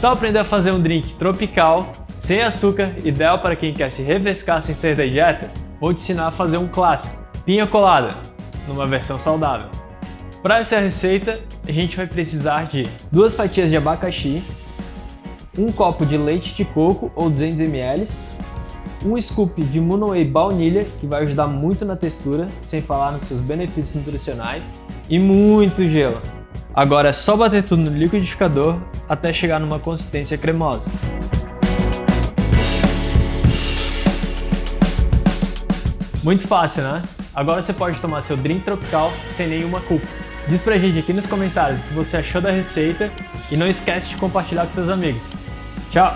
Então aprender a fazer um drink tropical, sem açúcar, ideal para quem quer se refrescar sem ser da dieta? Vou te ensinar a fazer um clássico, pinha colada, numa versão saudável. Para essa receita, a gente vai precisar de duas fatias de abacaxi, um copo de leite de coco ou 200 ml, um scoop de Munoway baunilha, que vai ajudar muito na textura, sem falar nos seus benefícios nutricionais, e muito gelo. Agora é só bater tudo no liquidificador até chegar numa consistência cremosa. Muito fácil, né? Agora você pode tomar seu drink tropical sem nenhuma culpa. Diz pra gente aqui nos comentários o que você achou da receita e não esquece de compartilhar com seus amigos. Tchau!